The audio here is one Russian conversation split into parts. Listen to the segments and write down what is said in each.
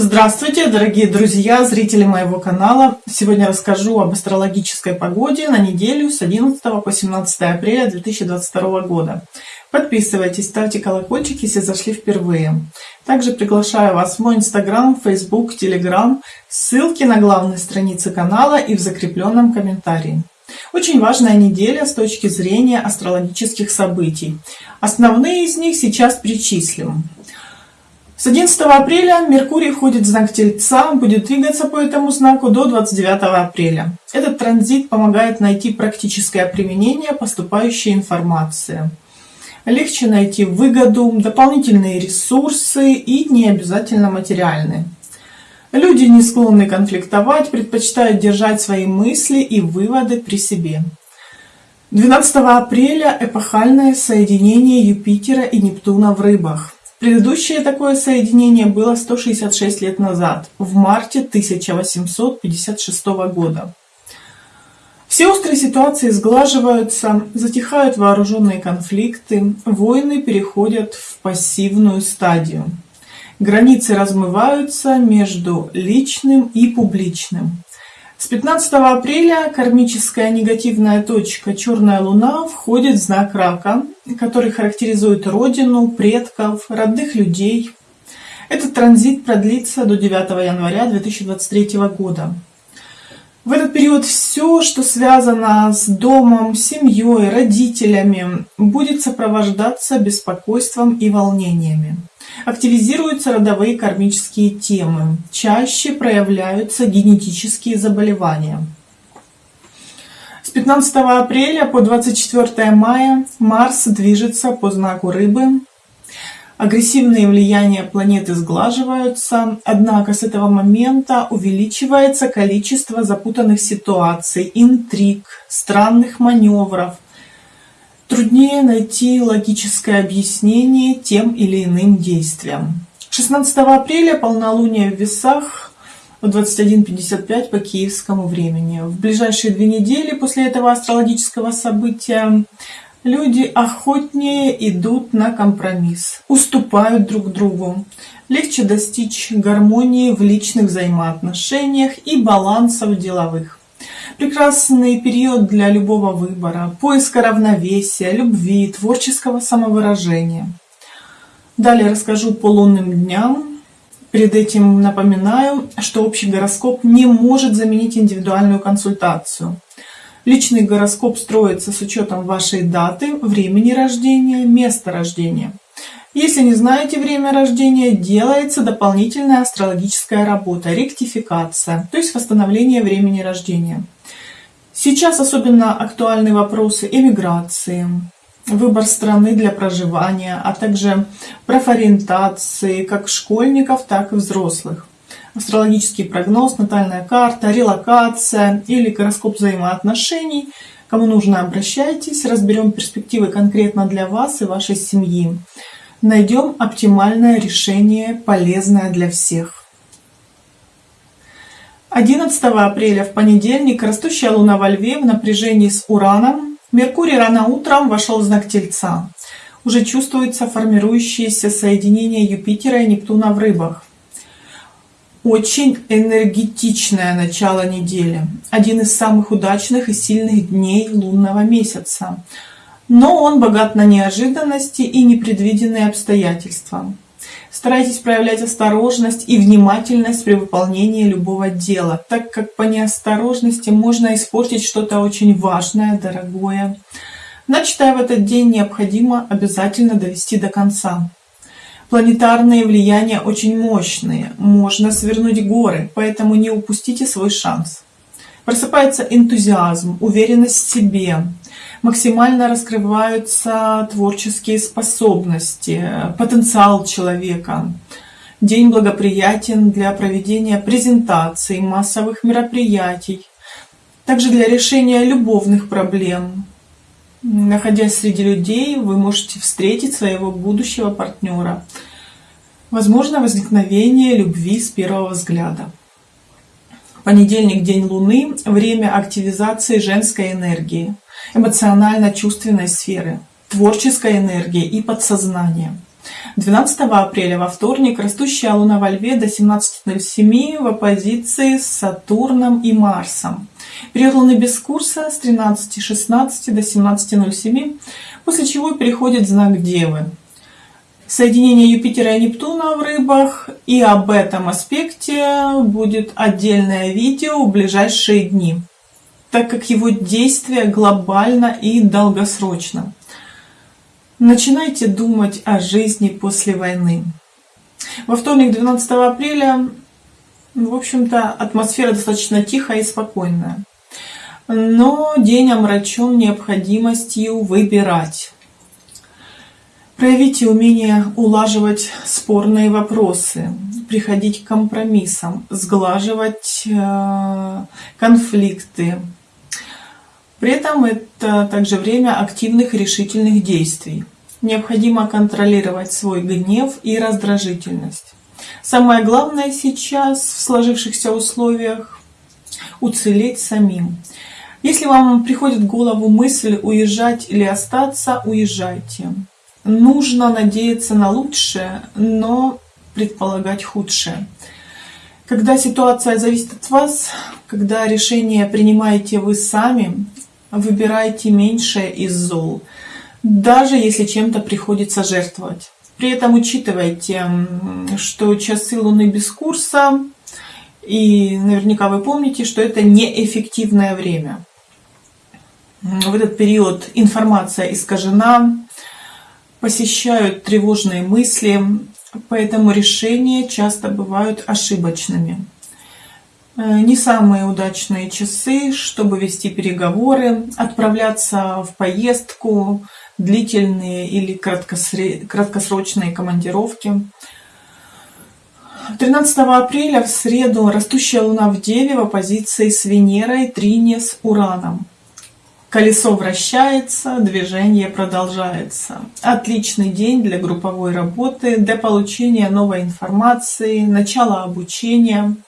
Здравствуйте, дорогие друзья, зрители моего канала. Сегодня расскажу об астрологической погоде на неделю с 11 по 17 апреля 2022 года. Подписывайтесь, ставьте колокольчик, если зашли впервые. Также приглашаю вас в мой инстаграм, фейсбук, телеграм. Ссылки на главной странице канала и в закрепленном комментарии. Очень важная неделя с точки зрения астрологических событий. Основные из них сейчас перечислим. С 11 апреля Меркурий входит в знак Тельца, будет двигаться по этому знаку до 29 апреля. Этот транзит помогает найти практическое применение поступающей информации. Легче найти выгоду, дополнительные ресурсы и не обязательно материальные. Люди не склонны конфликтовать, предпочитают держать свои мысли и выводы при себе. 12 апреля эпохальное соединение Юпитера и Нептуна в рыбах. Предыдущее такое соединение было 166 лет назад, в марте 1856 года. Все острые ситуации сглаживаются, затихают вооруженные конфликты, войны переходят в пассивную стадию. Границы размываются между личным и публичным. С 15 апреля кармическая негативная точка Черная Луна входит в знак Рака, который характеризует родину, предков, родных людей. Этот транзит продлится до 9 января 2023 года. В этот период все, что связано с домом, семьей, родителями, будет сопровождаться беспокойством и волнениями. Активизируются родовые кармические темы. Чаще проявляются генетические заболевания. С 15 апреля по 24 мая Марс движется по знаку Рыбы. Агрессивные влияния планеты сглаживаются, однако с этого момента увеличивается количество запутанных ситуаций, интриг, странных маневров – Труднее найти логическое объяснение тем или иным действиям. 16 апреля полнолуние в весах в 21.55 по киевскому времени. В ближайшие две недели после этого астрологического события люди охотнее идут на компромисс, уступают друг другу. Легче достичь гармонии в личных взаимоотношениях и баланса в деловых. Прекрасный период для любого выбора, поиска равновесия, любви, творческого самовыражения. Далее расскажу по лунным дням. Перед этим напоминаю, что общий гороскоп не может заменить индивидуальную консультацию. Личный гороскоп строится с учетом вашей даты, времени рождения, места рождения. Если не знаете время рождения, делается дополнительная астрологическая работа, ректификация, то есть восстановление времени рождения. Сейчас особенно актуальны вопросы эмиграции, выбор страны для проживания, а также профориентации как школьников, так и взрослых. Астрологический прогноз, натальная карта, релокация или гороскоп взаимоотношений. Кому нужно, обращайтесь, разберем перспективы конкретно для вас и вашей семьи. Найдем оптимальное решение, полезное для всех. 11 апреля в понедельник растущая луна во льве в напряжении с ураном меркурий рано утром вошел в знак тельца уже чувствуется формирующееся соединение юпитера и нептуна в рыбах очень энергетичное начало недели один из самых удачных и сильных дней лунного месяца но он богат на неожиданности и непредвиденные обстоятельства Старайтесь проявлять осторожность и внимательность при выполнении любого дела, так как по неосторожности можно испортить что-то очень важное, дорогое. Начатое в этот день необходимо обязательно довести до конца. Планетарные влияния очень мощные, можно свернуть горы, поэтому не упустите свой шанс. Просыпается энтузиазм, уверенность в себе, максимально раскрываются творческие способности, потенциал человека. День благоприятен для проведения презентаций, массовых мероприятий, также для решения любовных проблем. Находясь среди людей, вы можете встретить своего будущего партнера. Возможно возникновение любви с первого взгляда. Понедельник, день Луны, время активизации женской энергии эмоционально-чувственной сферы, творческой энергии и подсознания. 12 апреля во вторник растущая Луна во Льве до 17.07 в оппозиции с Сатурном и Марсом. Период Луны без курса с 13.16 до 17.07, после чего переходит знак Девы. Соединение Юпитера и Нептуна в рыбах, и об этом аспекте будет отдельное видео в ближайшие дни, так как его действие глобально и долгосрочно. Начинайте думать о жизни после войны. Во вторник, 12 апреля, в общем-то, атмосфера достаточно тихая и спокойная. Но день омрачен необходимостью выбирать. Проявите умение улаживать спорные вопросы, приходить к компромиссам, сглаживать э, конфликты, при этом это также время активных решительных действий. Необходимо контролировать свой гнев и раздражительность. Самое главное сейчас в сложившихся условиях – уцелеть самим. Если вам приходит в голову мысль уезжать или остаться, уезжайте. Нужно надеяться на лучшее, но предполагать худшее. Когда ситуация зависит от вас, когда решение принимаете вы сами, Выбирайте меньшее из зол, даже если чем-то приходится жертвовать. При этом учитывайте, что часы Луны без курса, и наверняка вы помните, что это неэффективное время. В этот период информация искажена, посещают тревожные мысли, поэтому решения часто бывают ошибочными. Э, не самые удачные часы, чтобы вести переговоры, отправляться в поездку, длительные или краткосрочные командировки. 13 апреля в среду растущая Луна в Деве в оппозиции с Венерой, Трине с Ураном. Колесо вращается, движение продолжается. Отличный день для групповой работы, для получения новой информации, начала обучения –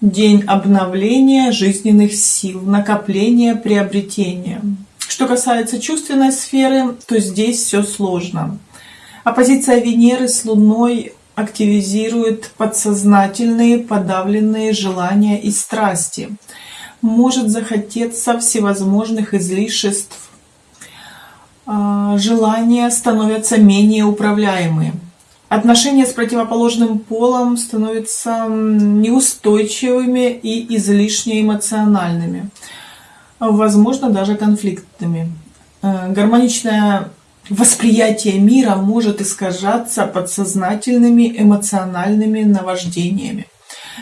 День обновления жизненных сил, накопления, приобретения. Что касается чувственной сферы, то здесь все сложно. Оппозиция Венеры с Луной активизирует подсознательные подавленные желания и страсти. Может захотеться всевозможных излишеств. А, желания становятся менее управляемые. Отношения с противоположным полом становятся неустойчивыми и излишне эмоциональными, возможно, даже конфликтными. Э, гармоничное восприятие мира может искажаться подсознательными эмоциональными наваждениями.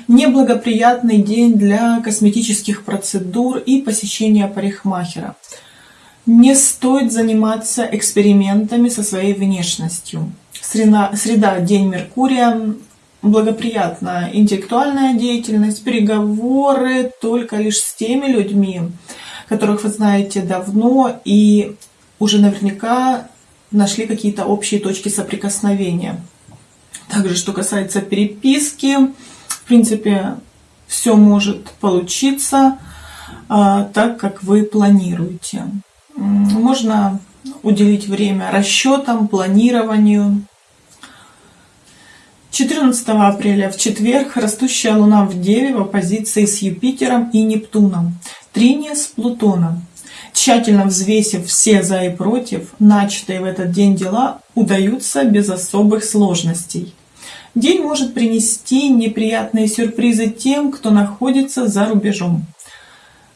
Неблагоприятный день для косметических процедур и посещения парикмахера. Не стоит заниматься экспериментами со своей внешностью. Среда, среда день Меркурия, благоприятная интеллектуальная деятельность, переговоры только лишь с теми людьми, которых вы знаете давно и уже наверняка нашли какие-то общие точки соприкосновения. Также, что касается переписки, в принципе, все может получиться а, так, как вы планируете. Можно уделить время расчетам, планированию. 14 апреля в четверг растущая Луна в Деве в оппозиции с Юпитером и Нептуном. Триния с Плутоном. Тщательно взвесив все за и против, начатые в этот день дела удаются без особых сложностей. День может принести неприятные сюрпризы тем, кто находится за рубежом.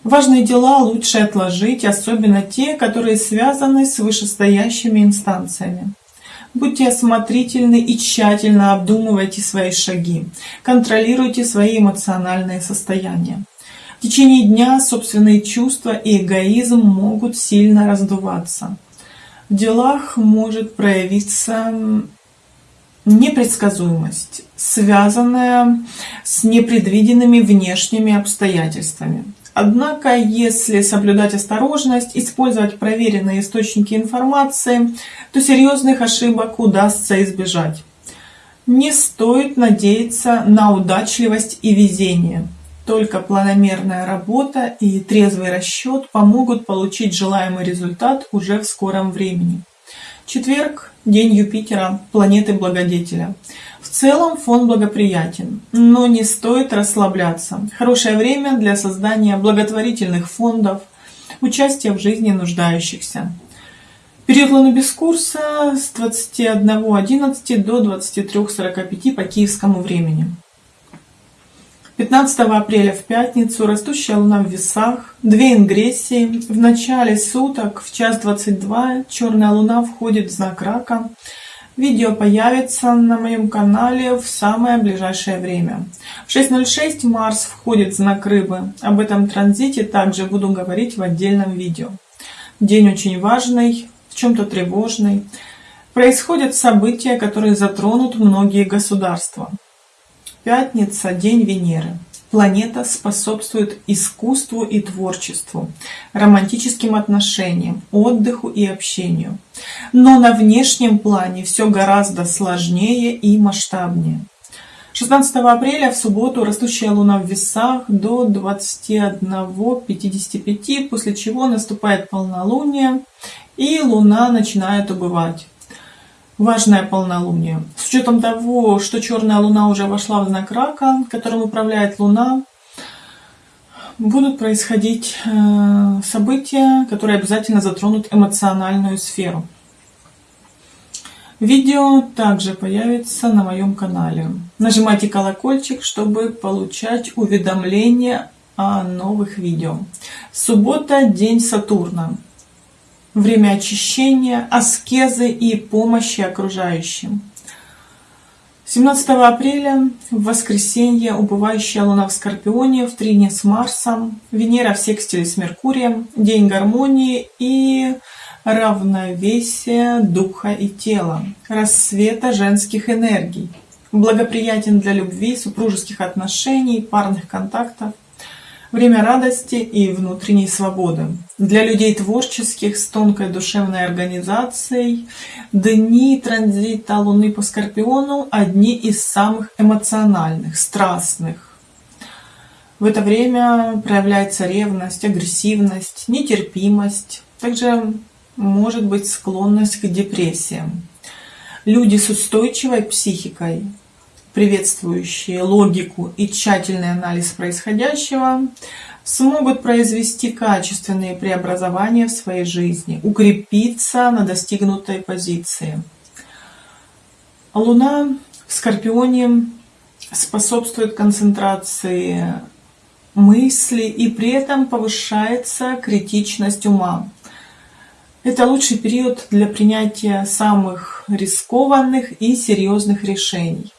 Важные дела лучше отложить, особенно те, которые связаны с вышестоящими инстанциями. Будьте осмотрительны и тщательно обдумывайте свои шаги. Контролируйте свои эмоциональные состояния. В течение дня собственные чувства и эгоизм могут сильно раздуваться. В делах может проявиться непредсказуемость, связанная с непредвиденными внешними обстоятельствами. Однако, если соблюдать осторожность, использовать проверенные источники информации, то серьезных ошибок удастся избежать. Не стоит надеяться на удачливость и везение. Только планомерная работа и трезвый расчет помогут получить желаемый результат уже в скором времени. Четверг, день Юпитера, планеты благодетеля. В целом фон благоприятен, но не стоит расслабляться. Хорошее время для создания благотворительных фондов, участия в жизни нуждающихся. Период Луны курса с 21.11 до 23.45 по киевскому времени. 15 апреля в пятницу растущая луна в весах, две ингрессии. В начале суток в час 22 черная луна входит в знак рака. Видео появится на моем канале в самое ближайшее время. В 6.06 Марс входит в знак рыбы. Об этом транзите также буду говорить в отдельном видео. День очень важный, в чем-то тревожный. Происходят события, которые затронут многие государства. Пятница – день Венеры. Планета способствует искусству и творчеству, романтическим отношениям, отдыху и общению. Но на внешнем плане все гораздо сложнее и масштабнее. 16 апреля в субботу растущая луна в весах до 21.55, после чего наступает полнолуние и луна начинает убывать важное полнолуние. С учетом того, что черная луна уже вошла в знак рака, которым управляет луна, будут происходить э, события, которые обязательно затронут эмоциональную сферу. Видео также появится на моем канале. Нажимайте колокольчик, чтобы получать уведомления о новых видео. Суббота – день Сатурна время очищения, аскезы и помощи окружающим. 17 апреля в воскресенье убывающая луна в Скорпионе в трине с Марсом, Венера в секстиле с Меркурием, день гармонии и равновесия духа и тела, рассвета женских энергий, благоприятен для любви, супружеских отношений, парных контактов, время радости и внутренней свободы. Для людей творческих с тонкой душевной организацией дни транзита Луны по Скорпиону одни из самых эмоциональных, страстных. В это время проявляется ревность, агрессивность, нетерпимость, также может быть склонность к депрессиям. Люди с устойчивой психикой приветствующие логику и тщательный анализ происходящего, смогут произвести качественные преобразования в своей жизни, укрепиться на достигнутой позиции. Луна в Скорпионе способствует концентрации мысли и при этом повышается критичность ума. Это лучший период для принятия самых рискованных и серьезных решений.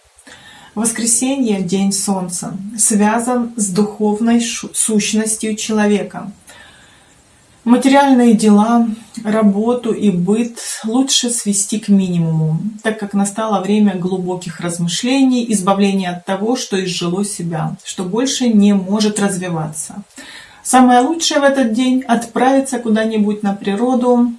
Воскресенье, день Солнца, связан с духовной сущностью человека. Материальные дела, работу и быт лучше свести к минимуму, так как настало время глубоких размышлений, избавления от того, что изжило себя, что больше не может развиваться. Самое лучшее в этот день – отправиться куда-нибудь на природу,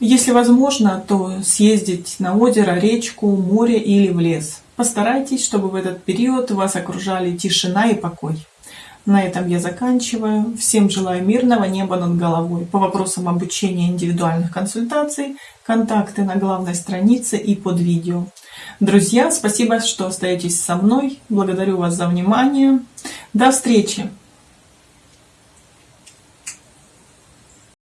если возможно, то съездить на озеро, речку, море или в лес. Постарайтесь, чтобы в этот период вас окружали тишина и покой. На этом я заканчиваю. Всем желаю мирного неба над головой. По вопросам обучения индивидуальных консультаций, контакты на главной странице и под видео. Друзья, спасибо, что остаетесь со мной. Благодарю вас за внимание. До встречи!